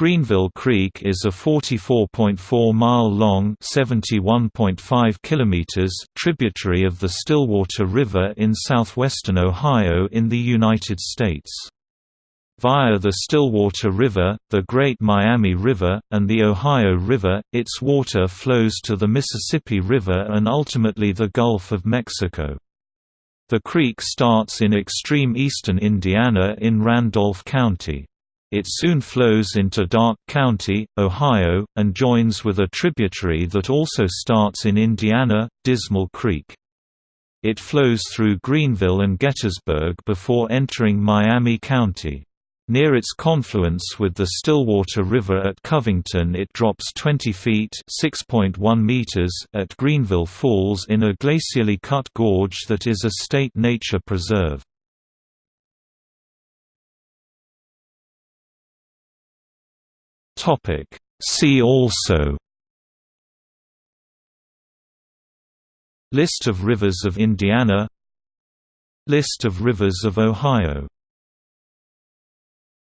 Greenville Creek is a 44.4-mile-long tributary of the Stillwater River in southwestern Ohio in the United States. Via the Stillwater River, the Great Miami River, and the Ohio River, its water flows to the Mississippi River and ultimately the Gulf of Mexico. The creek starts in extreme eastern Indiana in Randolph County. It soon flows into Darke County, Ohio, and joins with a tributary that also starts in Indiana, Dismal Creek. It flows through Greenville and Gettysburg before entering Miami County. Near its confluence with the Stillwater River at Covington it drops 20 feet meters at Greenville Falls in a glacially cut gorge that is a state nature preserve. Topic. See also List of rivers of Indiana List of rivers of Ohio